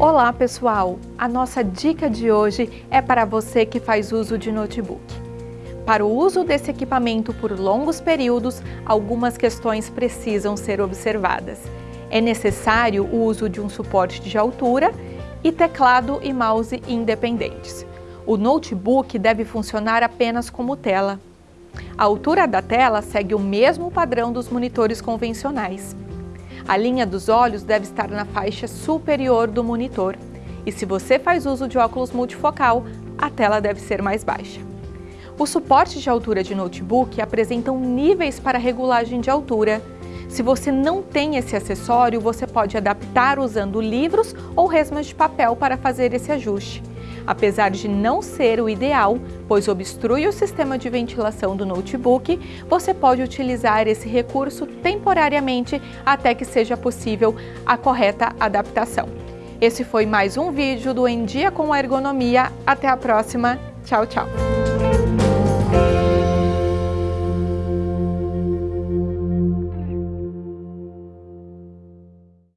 Olá pessoal! A nossa dica de hoje é para você que faz uso de notebook. Para o uso desse equipamento por longos períodos, algumas questões precisam ser observadas. É necessário o uso de um suporte de altura e teclado e mouse independentes. O notebook deve funcionar apenas como tela. A altura da tela segue o mesmo padrão dos monitores convencionais. A linha dos olhos deve estar na faixa superior do monitor. E se você faz uso de óculos multifocal, a tela deve ser mais baixa. Os suportes de altura de notebook apresentam níveis para regulagem de altura. Se você não tem esse acessório, você pode adaptar usando livros ou resmas de papel para fazer esse ajuste apesar de não ser o ideal, pois obstrui o sistema de ventilação do notebook, você pode utilizar esse recurso temporariamente até que seja possível a correta adaptação. Esse foi mais um vídeo do Em Dia com Ergonomia. Até a próxima. Tchau, tchau!